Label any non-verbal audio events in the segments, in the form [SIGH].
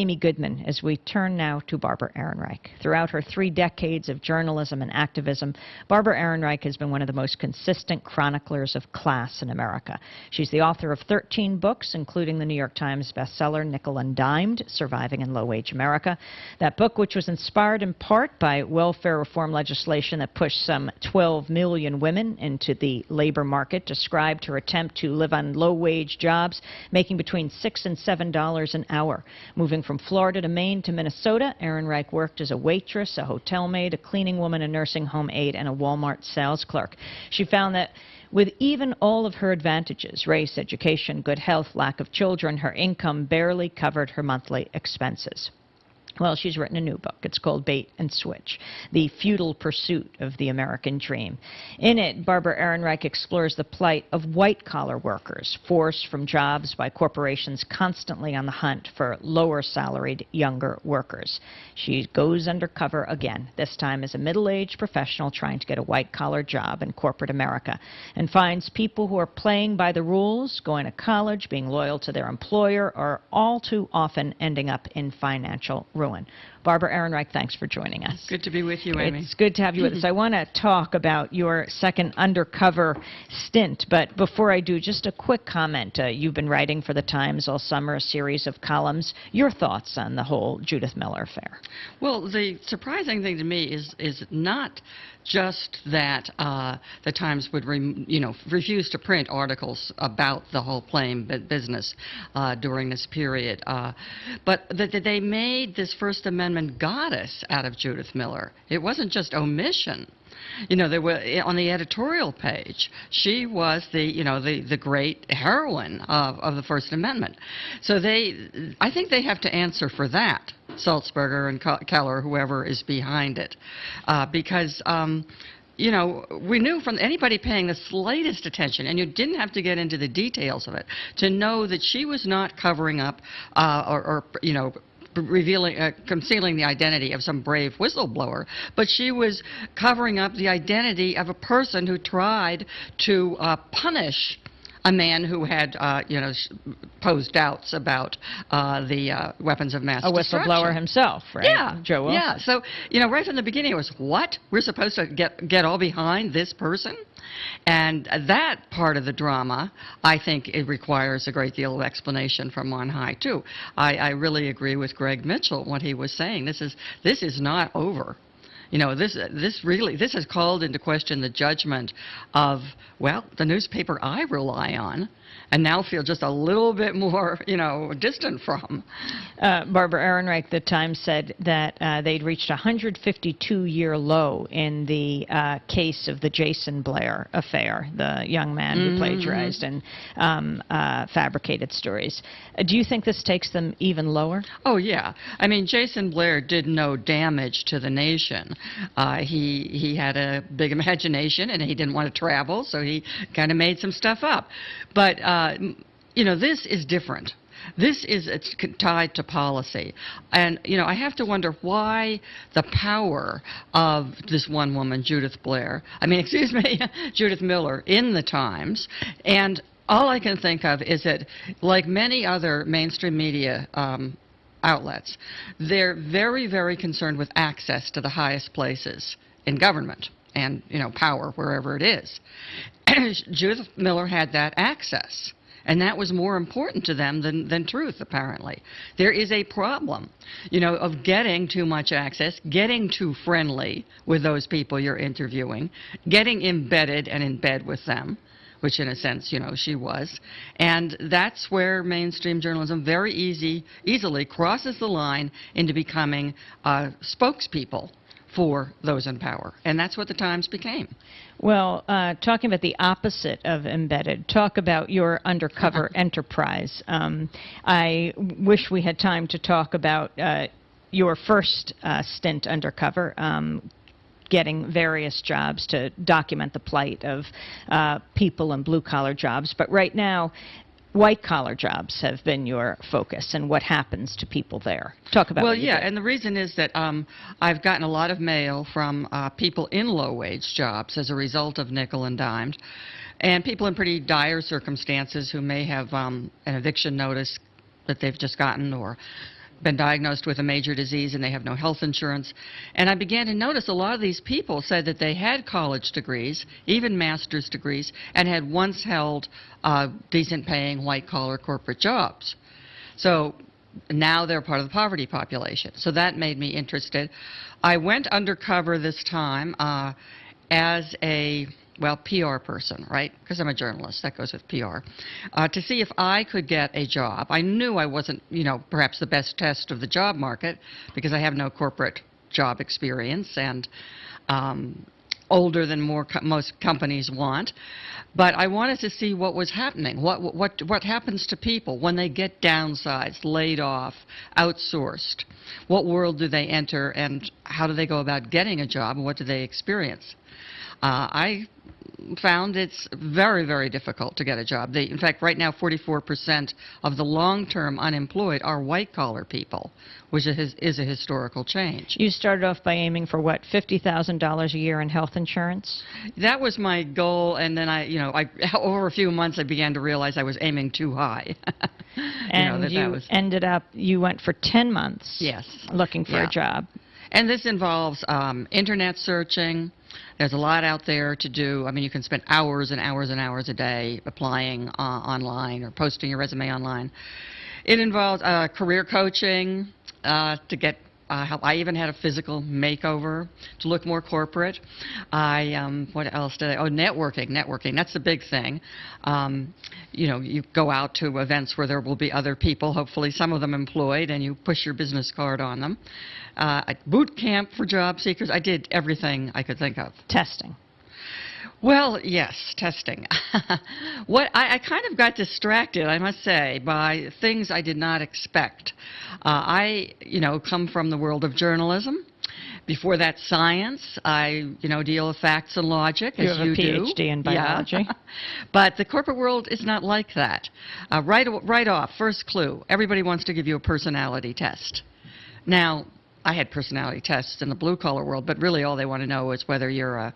Amy Goodman as we turn now to Barbara Ehrenreich. Throughout her three decades of journalism and activism, Barbara Ehrenreich has been one of the most consistent chroniclers of class in America. She's the author of 13 books, including the New York Times bestseller Nickel and Dimed, Surviving in Low-Wage America. That book, which was inspired in part by welfare reform legislation that pushed some 12 million women into the labor market, described her attempt to live on low-wage jobs, making between 6 and $7 an hour, moving from Florida to Maine to Minnesota, Ehrenreich worked as a waitress, a hotel maid, a cleaning woman, a nursing home aide, and a Walmart sales clerk. She found that with even all of her advantages, race, education, good health, lack of children, her income barely covered her monthly expenses. Well, she's written a new book. It's called Bait and Switch, The Futile Pursuit of the American Dream. In it, Barbara Ehrenreich explores the plight of white-collar workers, forced from jobs by corporations constantly on the hunt for lower-salaried younger workers. She goes undercover again, this time as a middle-aged professional trying to get a white-collar job in corporate America, and finds people who are playing by the rules, going to college, being loyal to their employer, are all too often ending up in financial ruin ruin. Barbara Ehrenreich, thanks for joining us. Good to be with you, Amy. It's good to have you with us. I want to talk about your second undercover stint, but before I do, just a quick comment. Uh, you've been writing for the Times all summer, a series of columns. Your thoughts on the whole Judith Miller affair? Well, the surprising thing to me is is not just that uh, the Times would, you know, refuse to print articles about the whole Plame business uh, during this period, uh, but that they made this First Amendment Amendment goddess out of Judith Miller. It wasn't just omission. You know, there were eh, on the editorial page. She was the, you know, the the great heroine of of the First Amendment. So they, I think they have to answer for that. Sulzberger and Keller, whoever is behind it, uh, because. Um, you know, we knew from anybody paying the slightest attention, and you didn't have to get into the details of it, to know that she was not covering up uh, or, or, you know, revealing, uh, concealing the identity of some brave whistleblower, but she was covering up the identity of a person who tried to uh, punish a man who had, uh, you know, posed doubts about uh, the uh, weapons of mass a whistleblower himself, right? Yeah, Joe Wolf. Yeah. So you know, right from the beginning, it was what we're supposed to get get all behind this person, and that part of the drama, I think, it requires a great deal of explanation from on high too. I, I really agree with Greg Mitchell what he was saying. This is this is not over. You know, this, this really, this has called into question the judgment of, well, the newspaper I rely on and now feel just a little bit more, you know, distant from. Uh, Barbara Ehrenreich, the Times said that uh, they'd reached a 152-year low in the uh, case of the Jason Blair affair, the young man mm -hmm. who mm-hmm. plagiarized and um, uh, fabricated stories. Uh, do you think this takes them even lower? Oh yeah. I mean, Jason Blair did no damage to the nation. Uh, he he had a big [LAUGHS] imagination and he didn't want to travel, so he kind of made some stuff up. But uh, you know, this is different. This is it's tied to policy. And, you know, I have to wonder why the power of this one woman, Judith Blair, I mean, [LAUGHS] excuse me, [LAUGHS] Judith Miller, in the Times, and all I can think of is that, like many other mainstream media um, outlets, they're very, very concerned with access to the highest places in government and, you know, power wherever it is. [CLEARS THROAT] Judith Miller had that access. And that was more important to them than, than truth, apparently. There is a problem, you know, of getting too much access, getting too friendly with those people you're interviewing, getting embedded and in bed with them, which in a sense, you know, she was. And that's where mainstream journalism very easy, easily crosses the line into becoming uh, spokespeople for those in power. And that's what the Times became. Well, uh, talking about the opposite of embedded, talk about your undercover enterprise. Um, I wish we had time to talk about uh, your first uh, stint undercover. Um, getting various jobs to document the plight of uh, people in blue collar jobs. But right now, white collar jobs have been your focus and what happens to people there. Talk about Well, yeah, and the reason is that um, I've gotten a lot of mail from uh, people in low wage jobs as a result of nickel and dimed and people in pretty dire circumstances who may have um, an eviction notice that they've just gotten or been diagnosed with a major disease and they have no health insurance. And I began to notice a lot of these people said that they had college degrees, even master's degrees, and had once held uh, decent paying white collar corporate jobs. So now they're part of the poverty population. So that made me interested. I went undercover this time uh, as a well, PR person, right? Because I'm a journalist, that goes with PR, uh, to see if I could get a job. I knew I wasn't, you know, perhaps the best test of the job market because I have no corporate job experience and um, older than more co- most companies want. But I wanted to see what was happening. What what what happens to people when they get downsized, laid off, outsourced? What world do they enter, and how do they go about getting a job, and what do they experience? Uh, I found it's very, very difficult to get a job. They, in fact, right now, 44% of the long-term unemployed are white-collar people, which is, is a historical change. You started off by aiming for what, $50,000 a year in health insurance? That was my goal, and then I, you know, I, [LAUGHS] over a few months, I began to realize I was aiming too high. [LAUGHS] you know, And that you that ended up, you went for 10 months yes. looking for Yeah. a job. And this involves um, internet searching. There's a lot out there to do. I mean, you can spend hours and hours and hours a day applying uh, online or posting your resume online. It involves uh, career coaching uh, to get uh. I even had a physical makeover to look more corporate. I um, what else did I? Oh, networking. Networking. That's the big thing. Um, you know, you go out to events where there will be other people, hopefully some of them employed, and you push your business card on them. Uh, boot camp for job seekers. I did everything I could think of. Testing. Well, yes, testing. [LAUGHS] what I, I kind of got distracted, I must say, by things I did not expect. Uh, I, you know, come from the world of journalism. Before that, science. I, you know, deal with facts and logic, You as have a you do. PhD in Yeah. [LAUGHS] but the corporate world is not like that. Uh, right, right off, first clue. Everybody wants to give you a personality test. Now, I had personality tests in the blue collar world, but really all they want to know is whether you're a,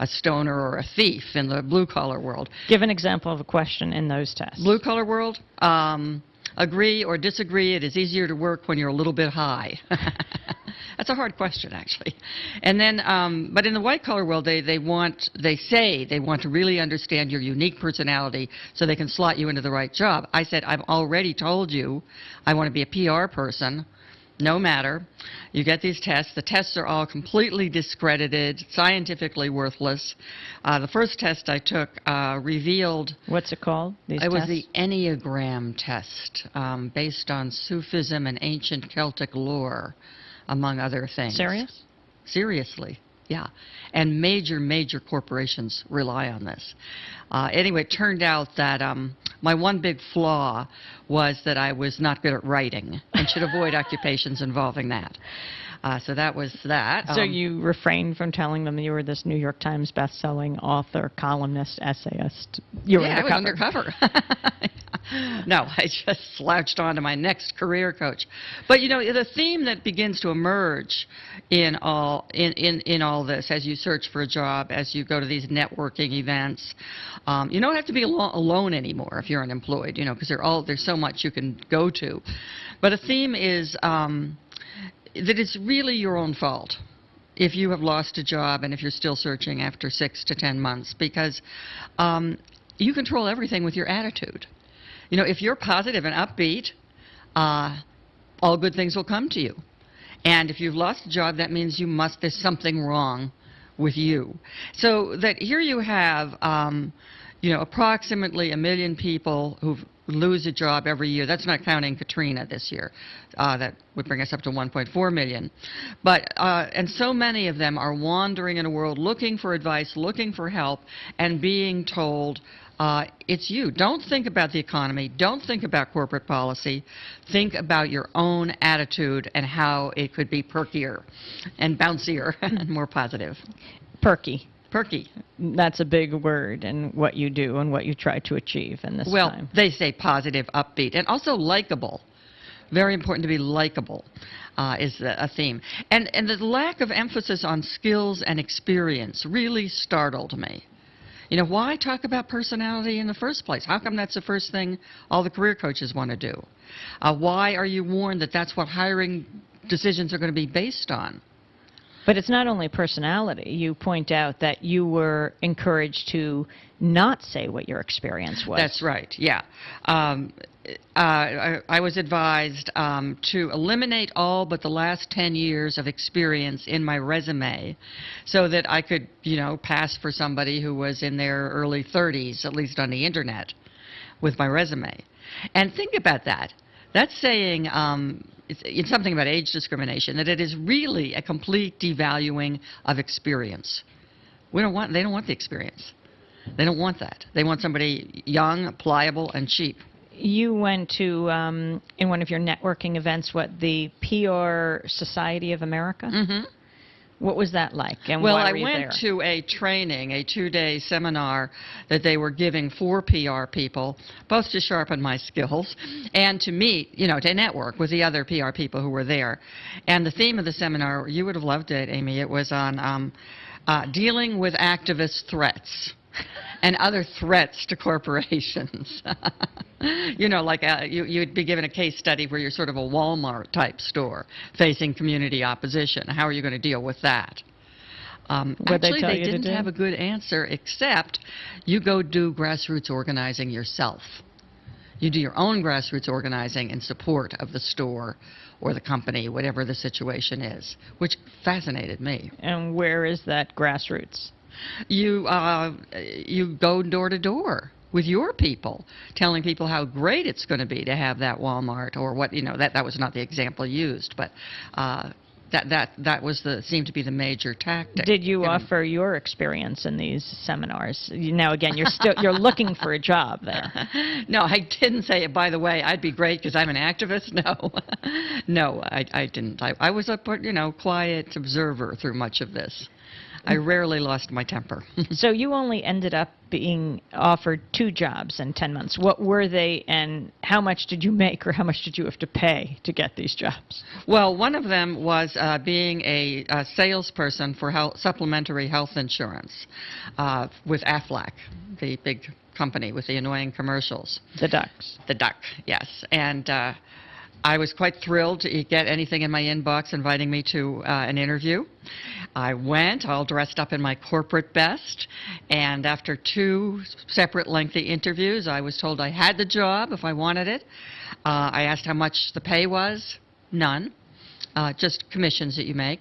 a stoner or a thief in the blue collar world. Give an example of a question in those tests. Blue collar world, um, agree or disagree, it is easier to work when you're a little bit high. [LAUGHS] That's a hard question, actually. And then, um, but in the white collar world, they, they want, they say they want to really understand your unique personality so they can slot you into the right job. I said, I've already told you I want to be a PR person. No matter. You get these tests. The tests are all completely discredited, scientifically worthless. Uh, the first test I took uh, revealed What's it called? These it was the Enneagram test, um, based on Sufism and ancient Celtic lore, among other things. Serious? Seriously, yeah. And major, major corporations rely on this. Uh, anyway, it turned out that um, my one big flaw was that I was not good at writing and should avoid [LAUGHS] occupations involving that. Uh, so that was that. So Um, you refrained from telling them you were this New York Times best-selling author, columnist, essayist. You were yeah, undercover. I was undercover. [LAUGHS] [LAUGHS] no, I just slouched on to my next career coach. But you know, the theme that begins to emerge in all in, in, in all this as you search for a job, as you go to these networking events, um, you don't have to be alo- alone anymore if you're unemployed. You know, because all there's so much you can go to. But a theme is um, that it's really your own fault if you have lost a job and if you're still searching after six to ten months because um, you control everything with your attitude. You know, if you're positive and upbeat, uh, all good things will come to you. And if you've lost a job, that means you must, there's something wrong with you. So that here you have, um, you know, approximately a million people who lose a job every year. That's not counting Katrina this year. Uh, that would bring us up to 1.4 million. But, uh, and so many of them are wandering in a world looking for advice, looking for help, and being told, uh, it's you. Don't think about the economy. Don't think about corporate policy. Think about your own attitude and how it could be perkier and bouncier [LAUGHS] and more positive. Perky. Perky. That's a big word in what you do and what you try to achieve in this well, time. they say positive, upbeat, and also likable. Very important to be likable uh, is a theme. And, and the lack of emphasis on skills and experience really startled me. You know, why talk about personality in the first place? How come that's the first thing all the career coaches want to do? Uh, why are you warned that that's what hiring decisions are going to be based on? But it's not only personality. You point out that you were encouraged to not say what your experience was. That's right, yeah. Um, uh, I, I was advised um, to eliminate all but the last 10 years of experience in my resume so that I could, you know, pass for somebody who was in their early 30s, at least on the internet, with my resume. And think about that. That's saying um, it's, it's something about age discrimination, that it is really a complete devaluing of experience. We don't want, they don't want the experience. They don't want that. They want somebody young, pliable, and cheap. You went to, um, in one of your networking events, what, the PR Society of America? hmm What was that like? And Well, why I were you went there? to a training, a two-day seminar that they were giving for PR people, both to sharpen my skills and to meet, you know, to network with the other PR people who were there. And the theme of the seminar, you would have loved it, Amy. It was on um, uh, dealing with activist threats. [LAUGHS] And other threats to corporations. [LAUGHS] you know, like uh you, you'd be given a case study where you're sort of a Walmart type store facing community opposition. How are you going to deal with that? Um, What'd they actually, they didn't have a good answer, except you go do grassroots organizing yourself. You do your own grassroots organizing in support of the store or the company, whatever the situation is, which fascinated me. And where is that grassroots? You uh, you go door to door with your people, telling people how great it's going to be to have that Walmart or what you know. That that was not the example used, but. Uh, that, that that was the seemed to be the major tactic. Did you offer your experience in these seminars? You, now, again, you're still you're looking for a job there. [LAUGHS] no, I didn't say it. By the way, I'd be great because I'm an activist. [LAUGHS] No, [LAUGHS] no, I, I didn't. I, I was a you know quiet observer through much of this. I rarely lost my temper. [LAUGHS] So you only ended up being offered two jobs in 10 months. What were they and how much did you make or how much did you have to pay to get these jobs? well, one of them was uh, being a, a salesperson for health, supplementary health insurance uh, with Aflac, the big company with the annoying commercials. The ducks. The duck, yes. And uh, I was quite thrilled to get anything in my inbox inviting me to uh, an interview. I went, all dressed up in my corporate best, and after two separate lengthy interviews, I was told I had the job if I wanted it. Uh, I asked how much the pay was. None. Uh, just commissions that you make.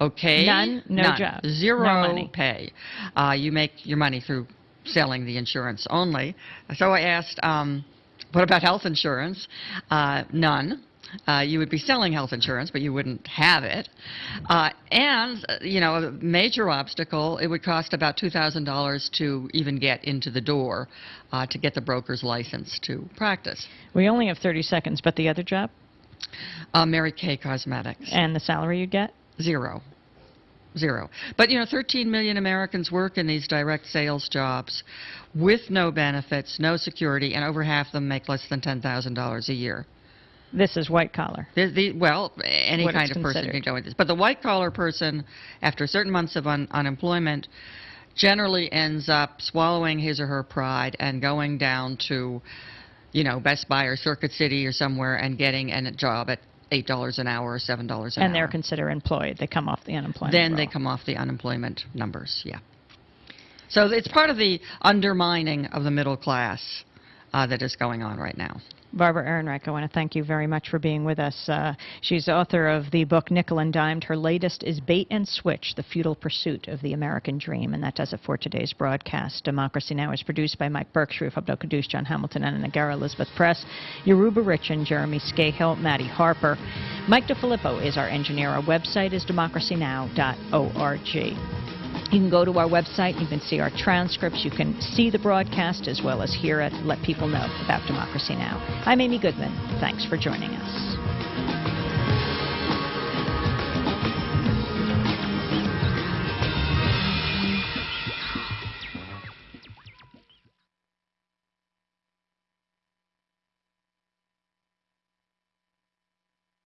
Okay. None? No None. job. Zero No money. pay. Uh, you make your money through selling the insurance only. So I asked, um, what about health insurance? Uh, none. Uh, you would be selling health insurance, but you wouldn't have it. Uh, and, uh, you know, a major obstacle, it would cost about $2,000 to even get into the door uh, to get the broker's license to practice. We only have 30 seconds, but the other job Uh, Mary Kay Cosmetics. and the salary you get? Zero. Zero. But, you know, 13 million Americans work in these direct sales jobs with no benefits, no security, and over half of them make less than $10,000 a year. This is white collar. The, the, well, any What kind of person can go into this. But the white collar person, after certain months of un, unemployment, generally ends up swallowing his or her pride and going down to, you know, Best Buy or Circuit City or somewhere and getting a job at $8 an hour or $7 an hour. And they're considered employed. They come off the unemployment then they come off the unemployment numbers, yeah. So it's part of the undermining of the middle class uh, that is going on right now. Barbara Ehrenreich, I want to thank you very much for being with us. Uh, she's author of the book Nickel and Dimed. Her latest is Bait and Switch, The Futile Pursuit of the American Dream. And that does it for today's broadcast. Democracy Now! is produced by Mike Burke, Sharif Abdel Kouddous, John Hamilton, and Nagara Elizabeth Press, Yoruba Richen, Jeremy Scahill, Maddie Harper. Mike DeFilippo is our engineer. Our website is democracynow.org. You can go to our website, you can see our transcripts, you can see the broadcast as well as hear it, let people know about Democracy Now! I'm Amy Goodman. Thanks for joining us.